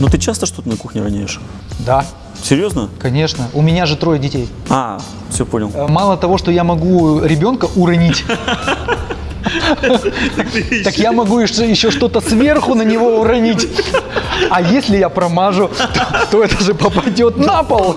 Ну ты часто что-то на кухне роняешь? Да, Серьезно? конечно. У меня же трое детей. А, все понял. Э, Мало того, что я могу ребенка уронить, так я могу еще что-то сверху на него уронить. А если я промажу, то, то это же попадет на пол.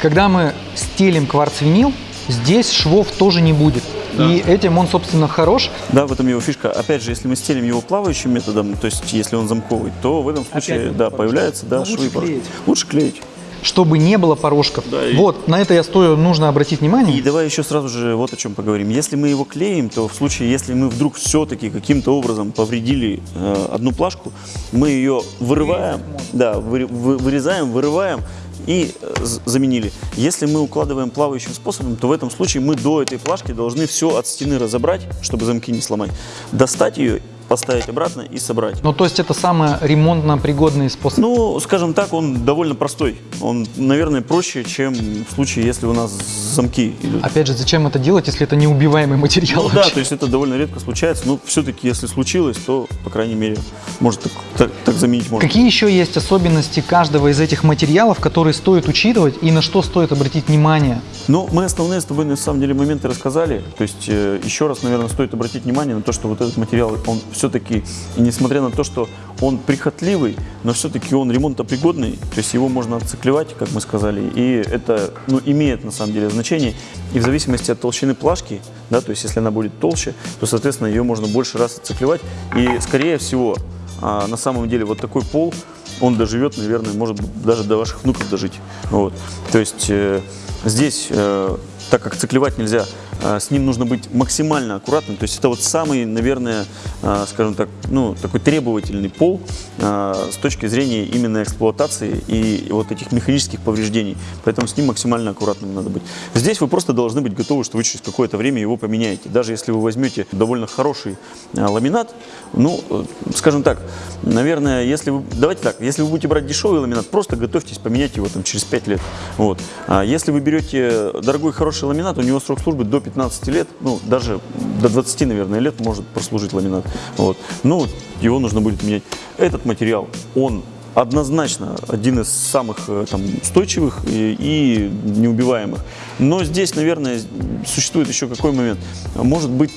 Когда мы стелим кварц-винил, здесь швов тоже не будет. И этим он, собственно, хорош. Да, в этом его фишка. Опять же, если мы стелим его плавающим методом, то есть если он замковый, то в этом случае, он да, появляется, да, Но лучше швы порошок. клеить. Лучше клеить. Чтобы не было порошков. Да, и- Вот, на это я стою, нужно обратить внимание. И давай еще сразу же вот о чем поговорим. Если мы его клеим, то в случае, если мы вдруг все-таки каким-то образом повредили э, одну плашку, мы ее вырываем, да, вы- вы- вырезаем, вырываем и э, заменили. Если мы укладываем плавающим способом, то в этом случае мы до этой плашки должны все от стены разобрать, чтобы замки не сломать, достать ее, поставить обратно и собрать. Ну, то есть это самый ремонтно пригодный способ. Ну, скажем так, он довольно простой. Он, наверное, проще, чем в случае, если у нас замки идут. Опять же, зачем это делать, если это неубиваемый материал? Ну да, то есть это довольно редко случается, но все-таки, если случилось, то, по крайней мере, может так, так- так заменить можно. Какие еще есть особенности каждого из этих материалов, которые стоит учитывать и на что стоит обратить внимание? Ну, мы основные с тобой, на самом деле, моменты рассказали. То есть, э, еще раз, наверное, стоит обратить внимание на то, что вот этот материал, он все-таки, несмотря на то, что он прихотливый, но все-таки он ремонтопригодный, то есть его можно отциклевать, как мы сказали, и это, ну, имеет, на самом деле, значение. И в зависимости от толщины плашки, да, то есть, если она будет толще, то, соответственно, ее можно больше раз отциклевать. И, скорее всего, а, на самом деле, вот такой пол, он доживет, наверное, может даже до ваших внуков дожить. Вот. То есть э, здесь, э, так как циклевать нельзя, с ним нужно быть максимально аккуратным. То есть это вот самый, наверное, э, скажем так, ну, такой требовательный пол э, с точки зрения именно эксплуатации и вот этих механических повреждений. Поэтому с ним максимально аккуратным надо быть. Здесь вы просто должны быть готовы, что вы через какое-то время его поменяете. Даже если вы возьмете довольно хороший ламинат, ну, э, скажем так, наверное, если вы, давайте так, если вы будете брать дешевый ламинат, просто готовьтесь поменять его там через 5 лет. Вот. А если вы берете дорогой хороший ламинат, у него срок службы до 15 лет, ну, даже до 20, наверное, лет может прослужить ламинат. Вот. Ну, его нужно будет менять. Этот материал, он однозначно один из самых э, там, устойчивых и, и неубиваемых. Но здесь, наверное, существует еще какой момент. Может быть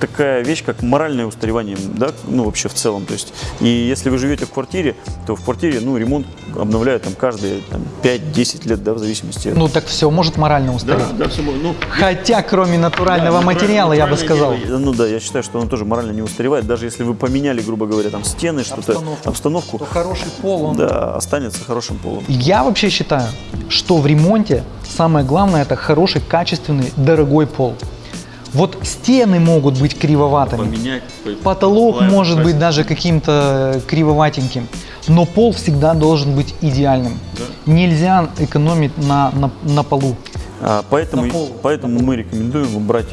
такая вещь, как моральное устаревание, да, ну вообще в целом. То есть, и если вы живете в квартире, то в квартире, ну, ремонт обновляют там каждые там, 5-10 лет, да, в зависимости от... Ну, так все может морально устареть. да, все, ну, Хотя, кроме натурального да, материала, я бы сказал. дело, ну да, я считаю, что оно тоже морально не устаревает. Даже если вы поменяли, грубо говоря, там стены, что-то, Обстановку. обстановку, То хороший пол, он... да, останется хорошим полом. Я вообще считаю, что в ремонте самое главное это хороший, качественный, дорогой пол. Вот стены могут быть кривоватыми, Поменять. потолок может быть даже каким-то кривоватеньким, но пол всегда должен быть идеальным. Нельзя экономить на, на, на полу. А, поэтому, На пол. поэтому мы рекомендуем брать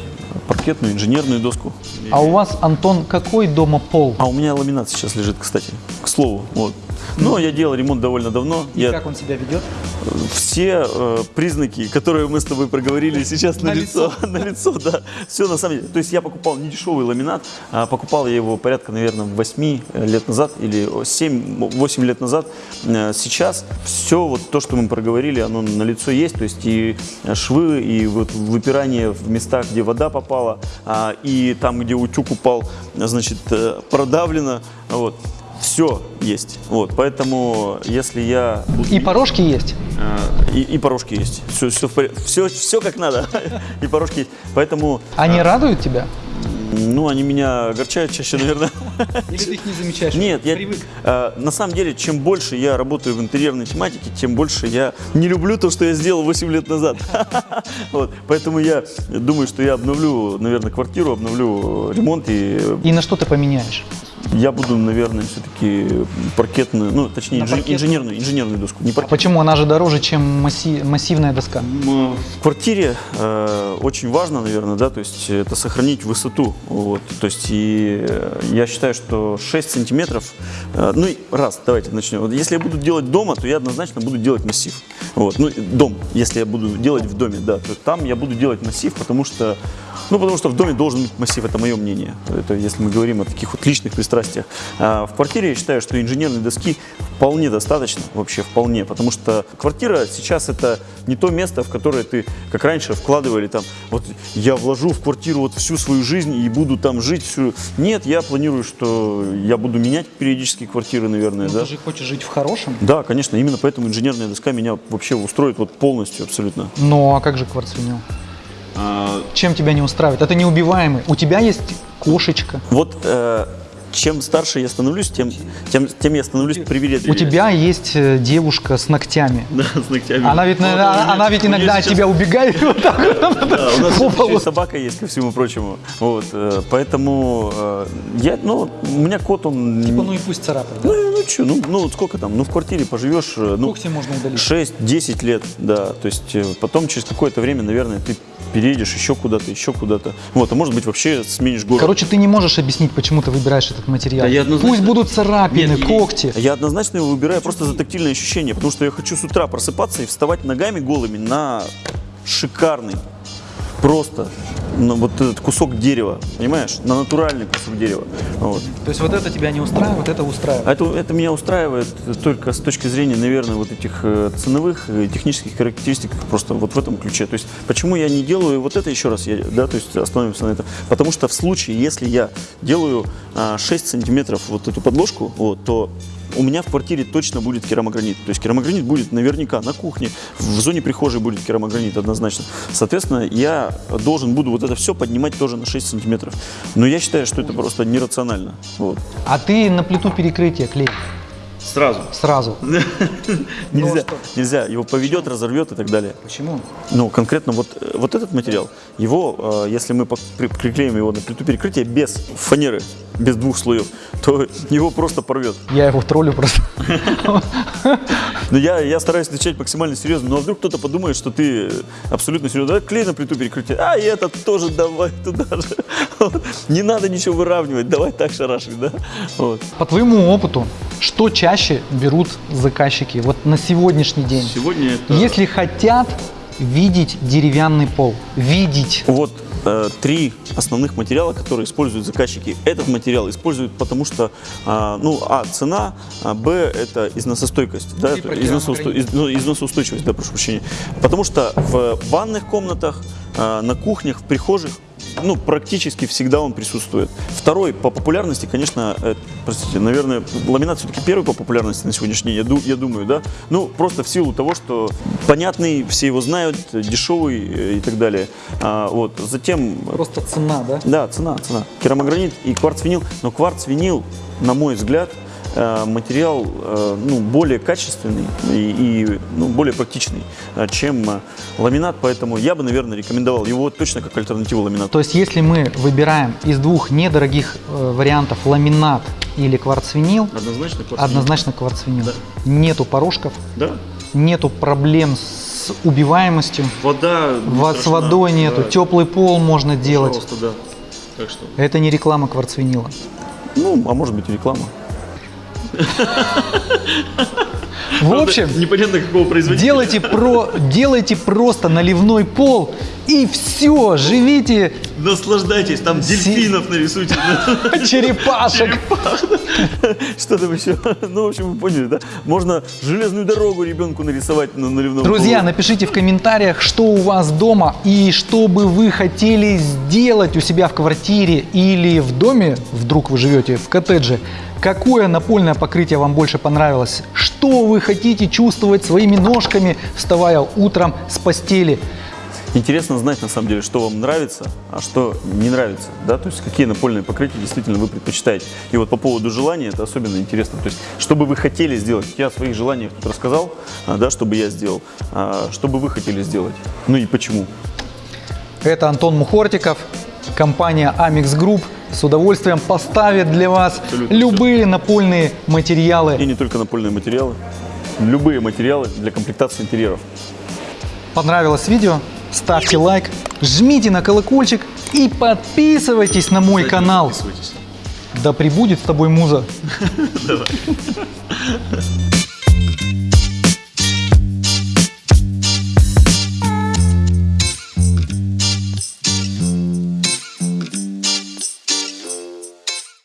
паркетную инженерную доску. А у вас, Антон, какой дома пол? А у меня ламинат сейчас лежит, кстати, к слову. Вот. Но я делал ремонт довольно давно. И Я как он себя ведет? все э, признаки, которые мы с тобой проговорили сейчас на, На лицо, на лицо, да, все на самом деле. То есть я покупал не дешевый ламинат, а покупал я его порядка, наверное, 8 лет назад или 7-8 лет назад. Э, Сейчас все вот то, что мы проговорили, оно на лицо есть, то есть и швы, и вот выпирание в местах, где вода попала, а, и там, где утюг упал, значит, э, продавлено, вот. Все есть. Вот, поэтому, если я И порошки есть. а, И, и порошки есть. Все, все, все, все как надо. И порошки есть. Поэтому, Они радуют тебя? ну, они меня огорчают чаще, наверное. Или ты их не замечаешь? Нет, я, а, на самом деле, чем больше я работаю в интерьерной тематике, тем больше я не люблю то, что я сделал 8 лет назад. Вот, поэтому я думаю, что я обновлю, наверное, квартиру, обновлю ремонт и И на что ты поменяешь? Я буду, наверное, все-таки паркетную, ну, точнее, На инжи- паркетную? инженерную, инженерную доску. Не А паркет. почему? Она же дороже, чем масси- массивная доска. В квартире э, очень важно, наверное, да, то есть это сохранить высоту. Вот, то есть и э, я считаю, что 6 сантиметров, э, ну и раз, давайте начнем. Вот если я буду делать дома, то я однозначно буду делать массив. Вот, ну, дом, если я буду делать в доме, да, то там я буду делать массив, потому что Ну, потому что в доме должен быть массив, это мое мнение. Это если мы говорим о таких вот личных пристрастиях. А в квартире я считаю, что инженерной доски вполне достаточно, вообще вполне, потому что квартира сейчас это не то место, в которое ты, как раньше, вкладывали там, вот я вложу в квартиру вот всю свою жизнь и буду там жить всю. Нет, я планирую, что я буду менять периодически квартиры, наверное, Ну, да. Ты же хочешь жить в хорошем. Да, конечно, именно поэтому инженерная доска меня вообще устроит вот полностью абсолютно. Ну, а как же кварцвинил? Чем тебя не устраивает? Это неубиваемый. У тебя есть кошечка. Вот э, чем старше я становлюсь, тем, тем, тем я становлюсь привередливее. У тебя есть э, девушка с ногтями. Да, с ногтями. Она ведь, наверное, Вот, у она меня- ведь иногда от сейчас- тебя убегает вот так. Да, у нас еще и собака есть, ко всему прочему. Вот, э, поэтому э, я, ну, у меня кот, он... Типа, ну и пусть царапает. да? ну, ну что, ну, ну сколько там, ну в квартире поживешь, ну, Кокси можно удалить. 6-10 лет, да, то есть потом через какое-то время, наверное, ты переедешь еще куда-то, еще куда-то, вот, а может быть вообще сменишь город. Короче, ты не можешь объяснить, почему ты выбираешь этот материал. Да я однозначно- Пусть будут царапины, Нет, когти. Я однозначно его выбираю просто за тактильное ощущение, потому что я хочу с утра просыпаться и вставать ногами голыми на шикарный, просто на вот этот кусок дерева, понимаешь, на натуральный кусок дерева. Вот. То есть вот это тебя не устраивает, это устраивает. А Это, это меня устраивает только с точки зрения, наверное, вот этих э, ценовых технических характеристик, просто вот в этом ключе. То есть, почему я не делаю вот это еще раз, я, да, то есть остановимся на этом. Потому что в случае, если я делаю а, 6 сантиметров вот эту подложку, вот, то у меня в квартире точно будет керамогранит. То есть керамогранит будет наверняка на кухне, в зоне прихожей будет керамогранит однозначно. Соответственно, я должен буду вот это все поднимать тоже на 6 сантиметров. Но я считаю, что это просто нерационально. Вот. А ты на плиту перекрытия клей Сразу. сразу. Нельзя, что? нельзя, его поведет, разорвет и так далее. Почему? Ну, конкретно вот, э, вот этот материал, его, э, если мы приклеим его на плиту перекрытия без фанеры, без двух слоев, то его просто порвет. Я его троллю просто. Но я, я стараюсь отвечать максимально серьезно. Но а вдруг кто-то подумает, что ты абсолютно серьезно. Давай клей на плиту перекрытия. А, и этот тоже давай туда же. Не надо ничего выравнивать, давай так шарашить, да? Вот. По твоему опыту, что чаще берут заказчики вот на сегодняшний день? Сегодня это... Если хотят видеть деревянный пол, видеть. Вот э, три основных материала, которые используют заказчики. Этот материал используют потому что, а, ну, а, цена, а, б, это износостойкость, да, износоусто- из- ну, износоустойчивость, да, прошу прощения. Потому что в ванных комнатах, а, на кухнях, в прихожих ну, практически всегда он присутствует. Второй по популярности, конечно, э, простите, наверное, ламинат все-таки первый по популярности на сегодняшний день, я, ду- я думаю, да. Ну, просто в силу того, что понятный, все его знают, дешевый э, и так далее. А, вот. Затем, Просто цена, да? да, цена, цена. Керамогранит и кварц-винил. Но кварц-винил, на мой взгляд, материал э, ну, более качественный и, и, ну, более практичный, э, чем э, ламинат, поэтому я бы, наверное, рекомендовал его точно как альтернативу ламинату. То есть, если мы выбираем из двух недорогих э, вариантов ламинат или кварцвинил, Однозначно однозначно кварцвинил. Да. Нету порошков, Да. нету проблем с убиваемостью, Вода во- с водой нету, Да. теплый пол можно делать. Пожалуйста, да. Так что. Это не реклама кварцвинила. Ну, а может быть и реклама. В общем, непонятно какого производителя. делайте, про, делайте просто наливной пол и все, живите Наслаждайтесь, там дельфинов нарисуйте. черепашек. Что там еще? Ну, в общем, вы поняли, да? Можно железную дорогу ребенку нарисовать на наливном Друзья, напишите в комментариях, что у вас дома и что бы вы хотели сделать у себя в квартире или в доме, вдруг вы живете в коттедже. Какое напольное покрытие вам больше понравилось? Что вы хотите чувствовать своими ножками, вставая утром с постели? Интересно знать, на самом деле, что вам нравится, а что не нравится, да, то есть какие напольные покрытия действительно вы предпочитаете. И вот по поводу желания это особенно интересно, то есть что бы вы хотели сделать, я о своих желаниях тут рассказал, а, да, что бы я сделал, а, что бы вы хотели сделать, ну и почему. Это Антон Мухортиков, компания Amix Group с удовольствием поставит для вас Абсолютно любые напольные И материалы. не только напольные материалы, любые материалы для комплектации интерьеров. Понравилось видео? Ставьте лайк, жмите на колокольчик и подписывайтесь на мой канал. Да пребудет с тобой муза. Давай.